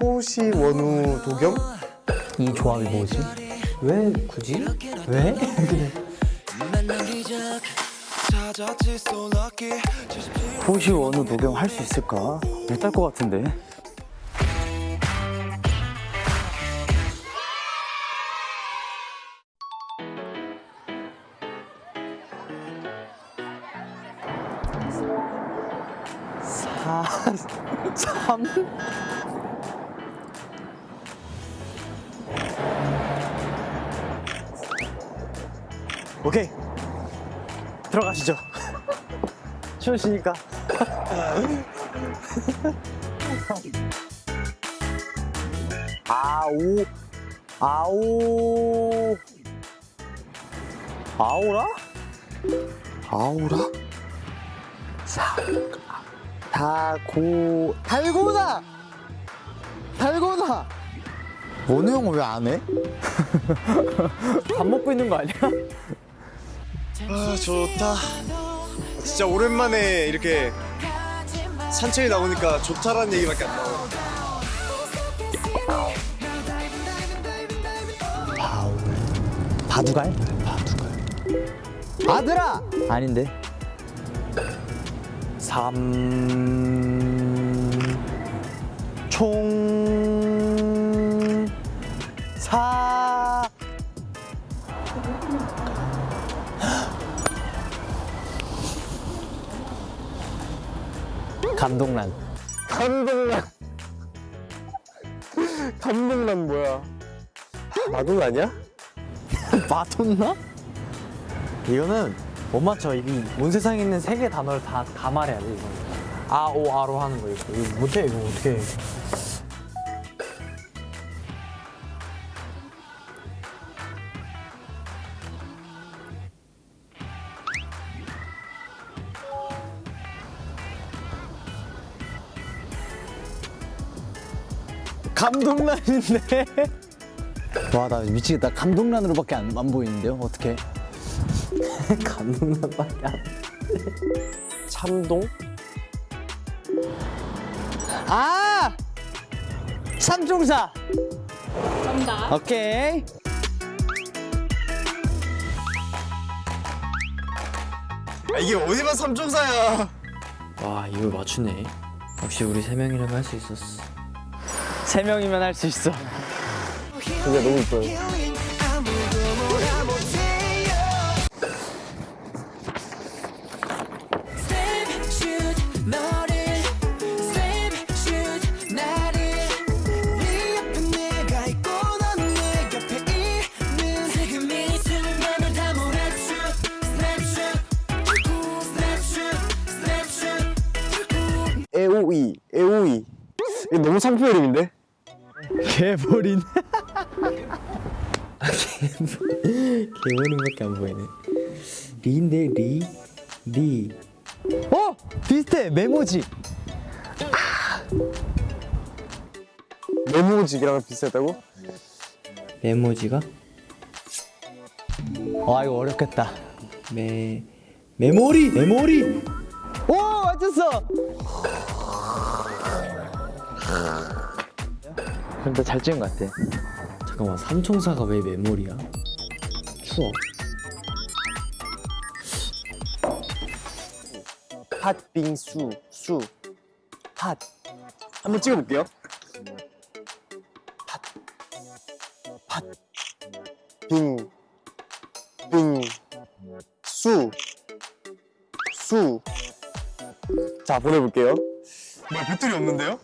호시 원우 도겸? 이 조합이 뭐지? 왜 굳이? 왜? 호시 원우 녹용 할수 있을까? 못할 것 같은데. 사, 삼. 오케이. 들어가시죠. 추우시니까. 아오 아오 아오라? 아오라? 사 다고 달고나 달고나 원우 형은 왜 안 해? 밥 먹고 있는 거 아니야? 아 좋다. 진짜 오랜만에 이렇게 산책에 나오니까 좋다라는 얘기밖에 안 나와. 바두갈? 바두갈 아들아! 아닌데. 삼... 총... 감동란. 감동란 감동란 뭐야 마돈 아니야? 맞췄나? 이거는 못 맞춰 이미 온 세상에 있는 세 개 단어를 다, 다 말해야 돼 이거는 아, 오, 아로 하는 거 이거 이거 못해 이거 어떻게 해 감동란인데 와 나 미치겠다 감동란으로밖에 안, 안 보이는데요 어떻게 감동란밖에 안 참동? 아! 삼총사 정답. 오케이 아, 이게 어디가 삼총사야 와 이걸 맞추네. 역시 우리 세 명이라면 할 수 있었어. 세 명이면 할 수 있어. 진짜 너무 이뻐요. 에오이 에오이 이거 너무 상표 이름인데? 개버린 개머리밖에 안 보이네. 리인데 리, 리. 어! 비슷해 메모지 메모직이랑 비슷하다고? 메모지가 와 이거 어렵겠다 메 메모리 메모리. 오 맞췄어 근데 잘 찍은 것 같아 잠깐만 삼총사가 왜 메모리야? 추워. 팥빙수 수 팥. 한번 찍어볼게요 팥. 팥. 빙. 빙. 수. 수. 자, 보내볼게요. 뭐야, 배터리 없는데요?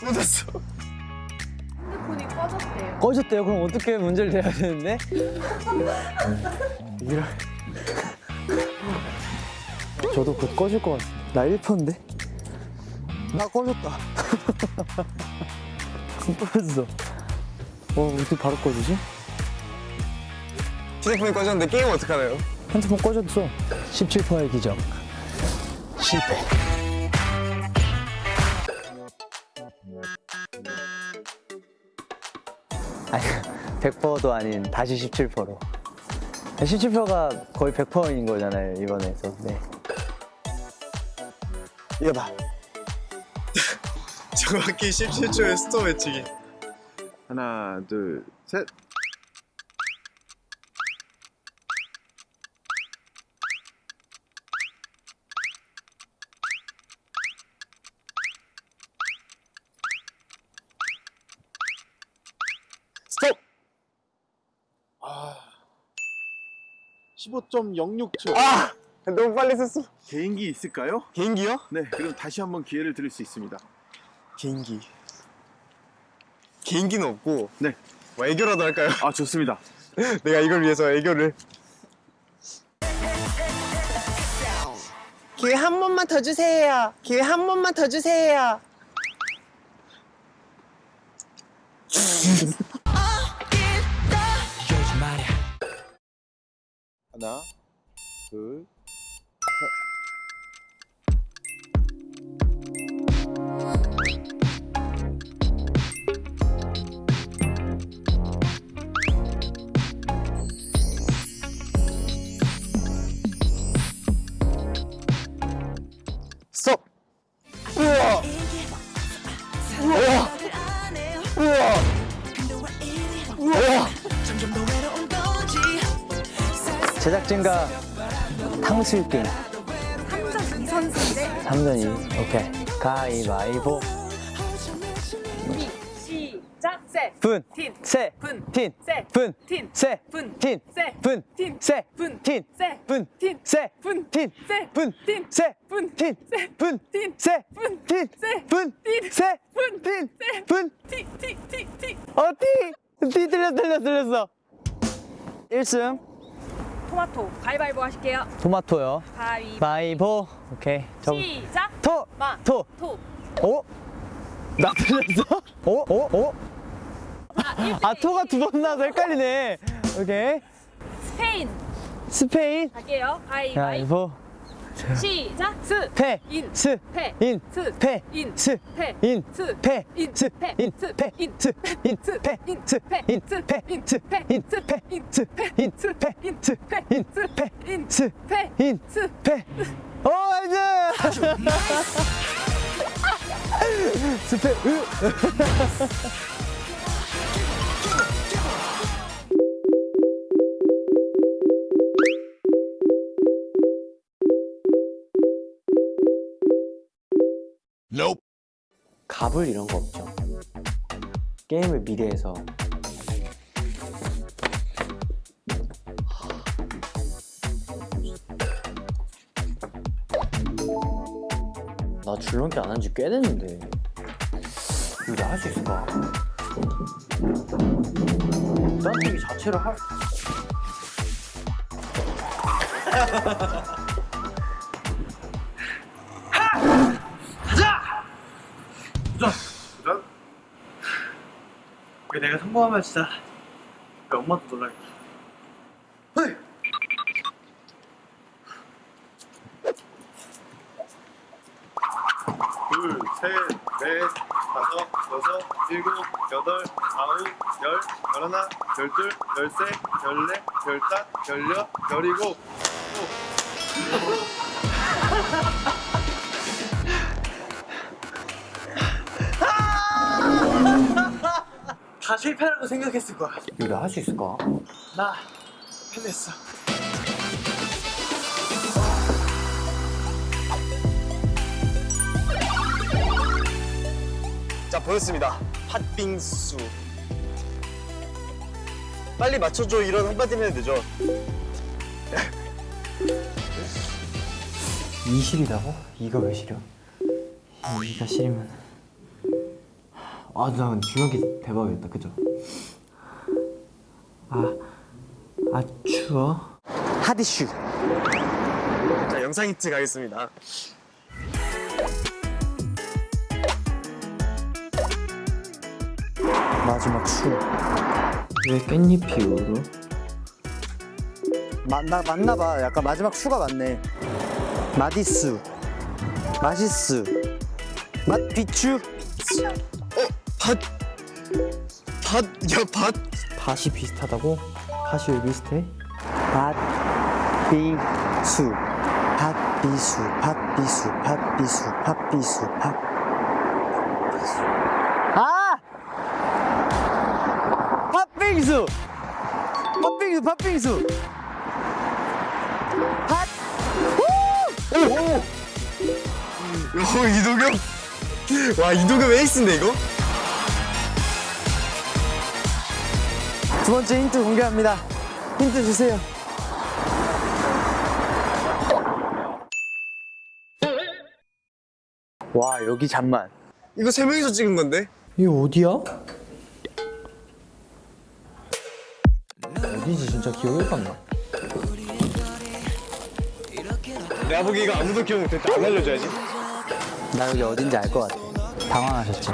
꺼졌어. 꺼졌대요. 꺼졌대요? 그럼 어떻게 문제를 내야 되는데? 이런 저도 곧 꺼질 것 같아 나 1%인데? 나 꺼졌다. 꺼졌어. 어 어떻게 바로 꺼지지? 휴대폰이 꺼졌는데 게임 어떡하나요? 핸드폰 꺼졌어. 17%의 기적. 실패 아니 100%도 아닌 다시 17%로 17%가 거의 100%인 거잖아요 이번에서 네. 이거다. 정확히 17초의 스톱 외치기. 하나, 둘, 셋. 15.06초. 아 너무 빨리 썼어. 개인기 있을까요? 개인기요? 네, 그럼 다시 한번 기회를 드릴 수 있습니다. 개인기. 개인기는 없고. 네. 뭐 애교라도 할까요? 아, 좋습니다. 내가 이걸 위해서 애교를. 기회 한 번만 더 주세요. 기회 한 번만 더 주세요. 하나, 둘, 제작진과 탕수육 게임. 3전 2 선수인데 3전 2. 오케이. 가위바위보. 시작 세 분. 틴. 세. 분. 틴. 세. 분. 틴. 세. 분. 틴. 세. 분. 틴. 세. 분. 틴. 세. 분. 틴. 세. 분. 틴. 세. 분. 틴. 세. 분. 틴. 세. 분. 틴. 세. 분. 틴. 세. 분. 틴. 세. 분. 틴. 세. 분. 티, 티, 티, 티. 어, 티. 티 틀렸어, 틀렸어, 틀렸어. 1승. 토마토 가위바위보 하실게요. 토마토요. 가위바위보. 바이보. 오케이. 저 시작. 토. 마. 토. 토. 오. 나 틀렸어? 오, 오, 오. 아, 토가 두 번 나와서 헷갈리네. 오케이. 스페인 스페인. 갈게요. 가위바위보. 시작. 스. 페. 인. 스. 페. 인. 스. 페. 인. 스. 페. 인. 스. 페. 인. 스. 페. 인. 스. 페. 인. 스. 인. 스. 페. 인. 스. 페. 인. 스. 페. 인. 스. 페. 인. 스. 인. 인. 스. 페. 인. 스. 페. 인. 스. 페. 인. 스. 페. 인. 스. 페. 인. 스. 페. 오, nice! 스페, 으. 갑을 이런 거 없죠. 게임을 미래에서 나 줄넘기 안 한 지 꽤 됐는데 이거 내가 할 수 있을까? 무단뛰기 자체를 할 내가 성공하면 진짜 엄마도 놀라겠다. 둘, 셋, 넷, 다섯, 여섯, 일곱, 여덟, 아홉, 열, 열하나, 열둘, 열세, 열네, 열다, 열여, 열이고. 다 실패라고 생각했을 거야. 이거 내가 할 수 있을까? 나 해냈어. 자, 보였습니다. 팥빙수. 빨리 맞춰줘. 이런 한마디 해야 되죠. 2실이라고? 이가 왜 실려? 2가 실이면 아, 나 줄넘기 대박이었다, 그죠? 아, 아 추워? 하디슈 자, 영상 힌트 가겠습니다. 마지막 수. 왜 깻잎이 울어? 맞나 맞나봐. 약간 마지막 수가 맞네. 마디스, 마시스, 맛비추. 밭, 밭, 야 밭. 밭이 비슷하다고? 밭이 왜 비슷해? 밭비수, 밭비수, 밭비수, 밭비수, 밭비수, 밭. 아! 팥빙수! 팥빙수, 팥빙수! 팥! 오! 오! 오! 이도겸! 와, 이도겸 왜 있었네, 이거? 두 번째 힌트 공개합니다. 힌트 주세요. 와 여기 잠만. 이거 세 명이서 찍은 건데? 이게 어디야? 어디지 진짜 기억이 안 나. 내가 보기 이거 아무도 기억 못했다 안 알려줘야지 나 여기 어딘지 알 것 같아. 당황하셨지.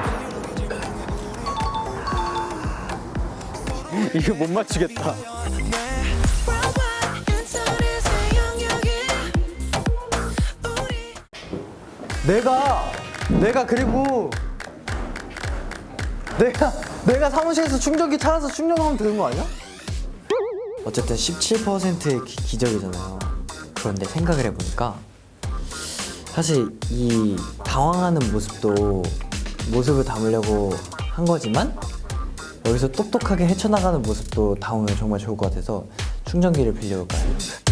이거 못 맞추겠다. 내가 내가 그리고 내가 내가 사무실에서 충전기 찾아서 충전하면 되는 거 아니야? 어쨌든 17%의 기, 기적이잖아요. 그런데 생각을 해보니까 사실 이 당황하는 모습도 모습을 담으려고 한 거지만 여기서 똑똑하게 헤쳐나가는 모습도 담으면 정말 좋을 것 같아서 충전기를 빌려올까요?